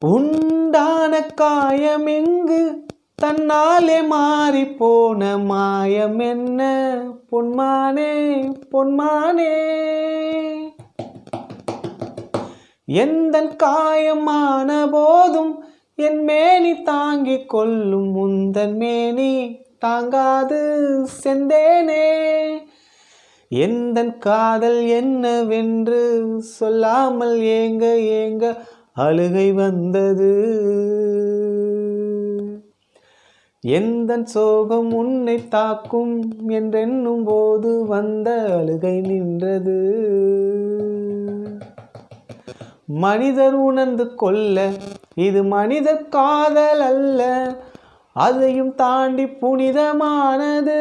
உண்டான காயம் எங்கு தன்னாலே மாறி போன மாயம் என்ன? பொன்மானே பொன்மானே. எந்த காயமான போதும் என் மேனி தாங்கிக் கொள்ளும் முந்தன் மேனி தாங்காது செந்தேனே. எந்தன் காதல் என்னவென்று சொல்லாமல் ஏங்க ஏங்க அழுகை வந்தது. எந்தன் சோகம் உன்னை தாக்கும் என்றென்னும் போது வந்த அழுகை நின்றது. மனிதர் உணர்ந்து கொள்ள இது மனித காதல் அல்ல. அதையும் தாண்டி புனிதமானது.